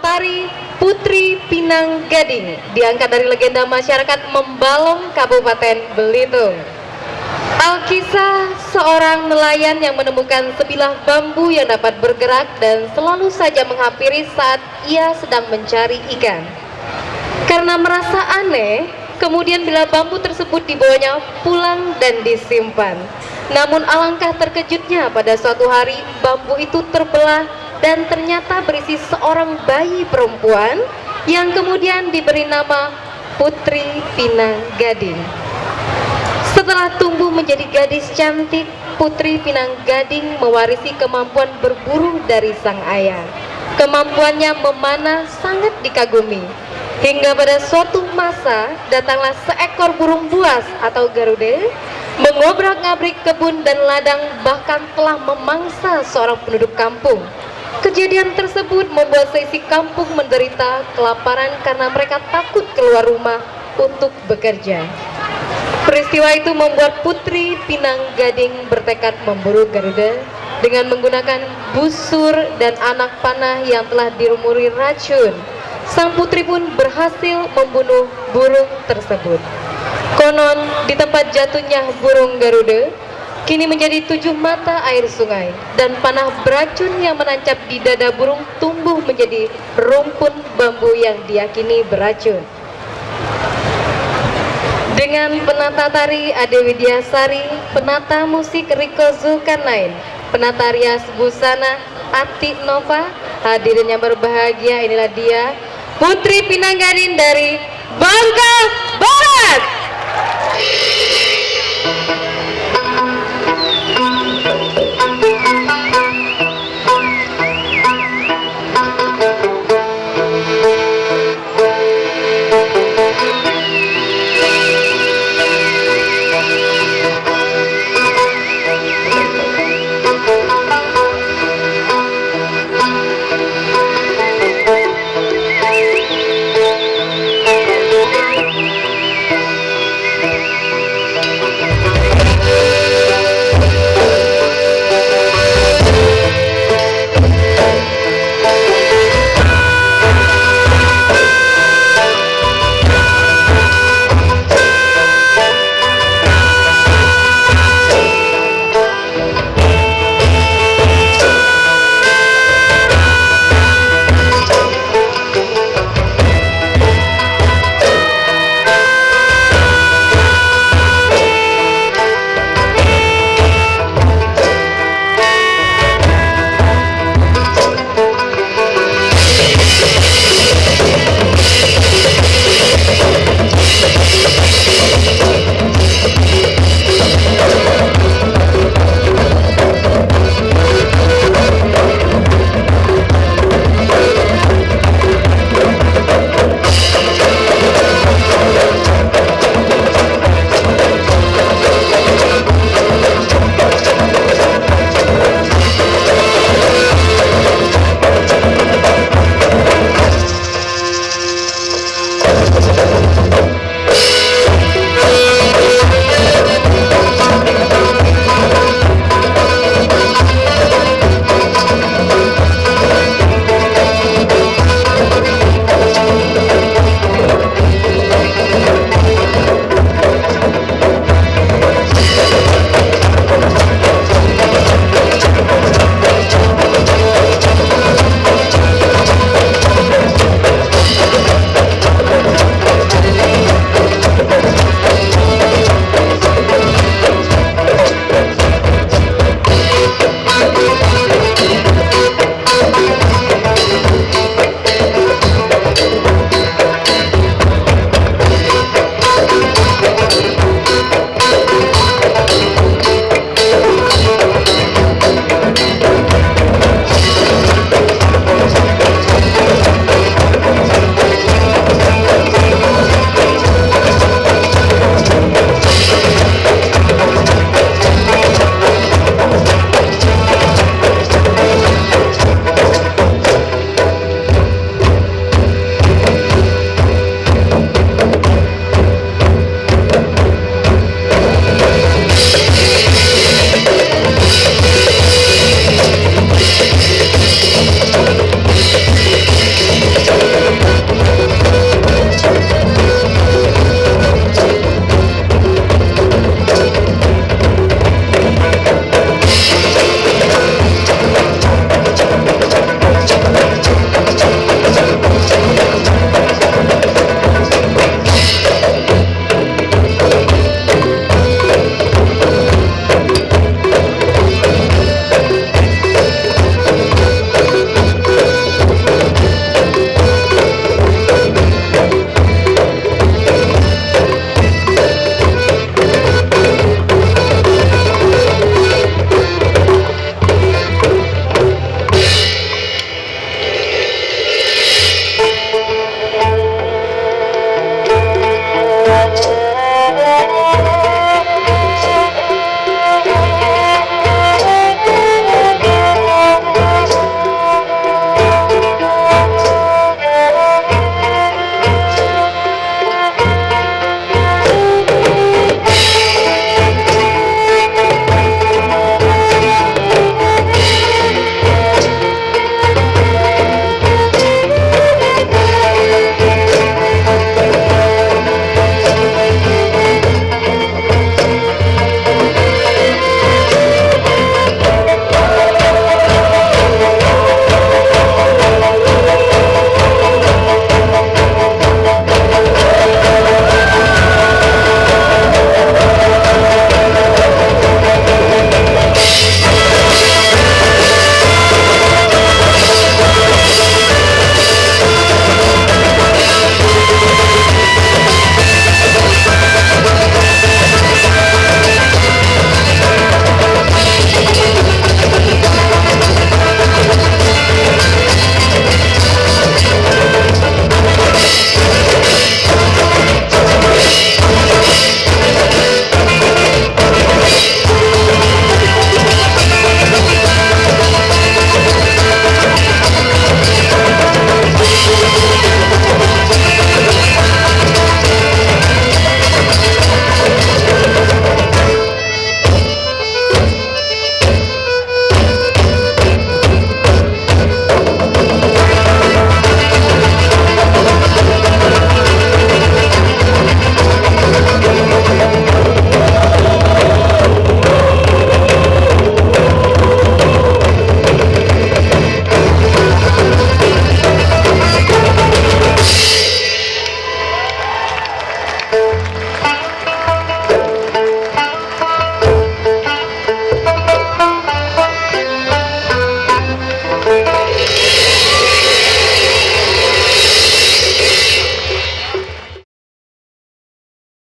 tari Putri Pinang Gading, diangkat dari legenda masyarakat Membalong, Kabupaten Belitung. Alkisah seorang nelayan yang menemukan sebilah bambu yang dapat bergerak dan selalu saja menghampiri saat ia sedang mencari ikan. Karena merasa aneh, kemudian bila bambu tersebut dibawanya pulang dan disimpan. Namun alangkah terkejutnya pada suatu hari bambu itu terbelah dan ternyata berisi seorang bayi perempuan yang kemudian diberi nama Putri Pinang Gading. Setelah tumbuh menjadi gadis cantik, Putri Pinang Gading mewarisi kemampuan berburu dari sang ayah. Kemampuannya memanah sangat dikagumi. Hingga pada suatu masa datanglah seekor burung buas atau garuda mengobrak-ngabrik kebun dan ladang bahkan telah memangsa seorang penduduk kampung. Kejadian tersebut membuat seisi kampung menderita kelaparan karena mereka takut keluar rumah untuk bekerja. Peristiwa itu membuat Putri Pinang Gading bertekad memburu Garuda dengan menggunakan busur dan anak panah yang telah dirumuri racun. Sang putri pun berhasil membunuh burung tersebut. Konon di tempat jatuhnya burung Garuda, kini menjadi tujuh mata air sungai dan panah beracun yang menancap di dada burung tumbuh menjadi rumpun bambu yang diyakini beracun. Dengan penata tari Ade Widyasari, penata musik Riko Zulkarnain, penata rias busana Ati Nova, hadirin yang berbahagia inilah dia Putri Pinanggarin dari Bangka Barat.